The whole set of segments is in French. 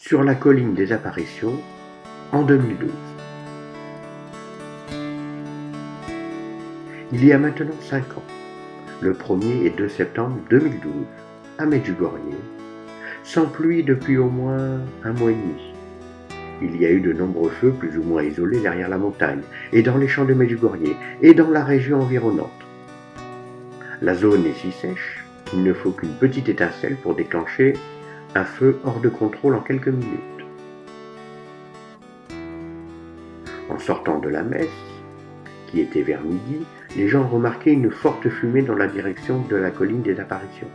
sur la colline des apparitions en 2012. Il y a maintenant 5 ans, le 1er et 2 septembre 2012, à Medjugorje, sans pluie depuis au moins un mois et demi. Il y a eu de nombreux feux plus ou moins isolés derrière la montagne, et dans les champs de Medjugorje, et dans la région environnante. La zone est si sèche qu'il ne faut qu'une petite étincelle pour déclencher un feu hors de contrôle en quelques minutes. En sortant de la messe, qui était vers midi, les gens remarquaient une forte fumée dans la direction de la colline des apparitions.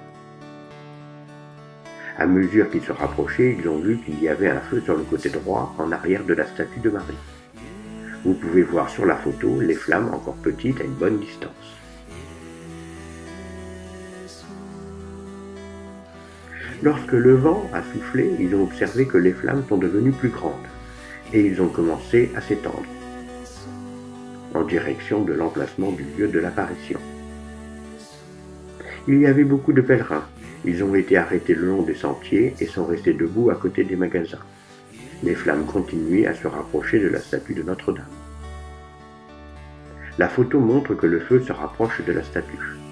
À mesure qu'ils se rapprochaient, ils ont vu qu'il y avait un feu sur le côté droit, en arrière de la statue de Marie. Vous pouvez voir sur la photo les flammes encore petites à une bonne distance. Lorsque le vent a soufflé, ils ont observé que les flammes sont devenues plus grandes, et ils ont commencé à s'étendre en direction de l'emplacement du lieu de l'apparition. Il y avait beaucoup de pèlerins. Ils ont été arrêtés le long des sentiers et sont restés debout à côté des magasins. Les flammes continuaient à se rapprocher de la statue de Notre-Dame. La photo montre que le feu se rapproche de la statue.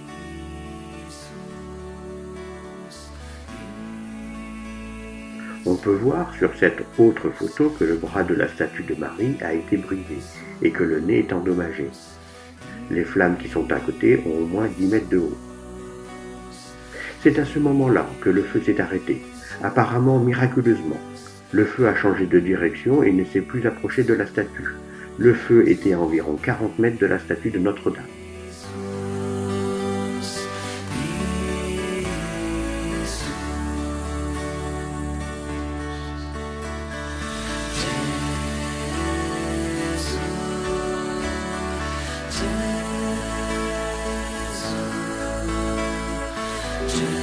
On peut voir sur cette autre photo que le bras de la statue de Marie a été brisé et que le nez est endommagé. Les flammes qui sont à côté ont au moins 10 mètres de haut. C'est à ce moment-là que le feu s'est arrêté, apparemment miraculeusement. Le feu a changé de direction et ne s'est plus approché de la statue. Le feu était à environ 40 mètres de la statue de Notre-Dame. Christian.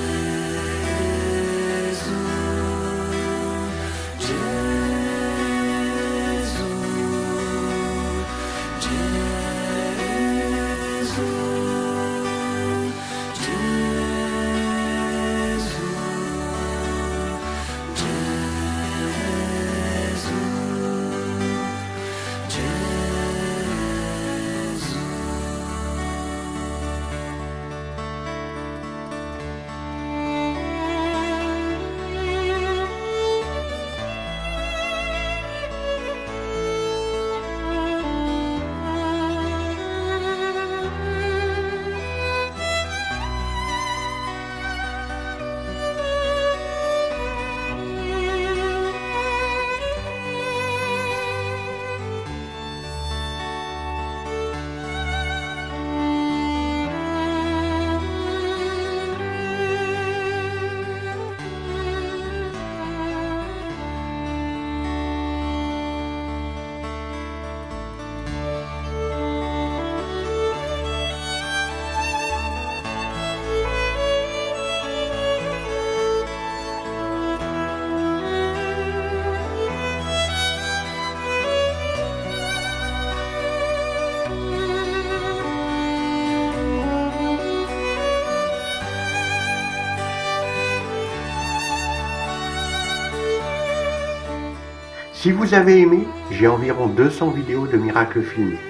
Si vous avez aimé, j'ai environ 200 vidéos de miracles filmés.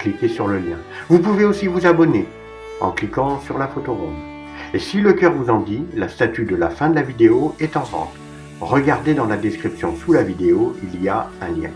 Cliquez sur le lien. Vous pouvez aussi vous abonner en cliquant sur la photo ronde. Et si le cœur vous en dit, la statue de la fin de la vidéo est en vente. Regardez dans la description sous la vidéo, il y a un lien.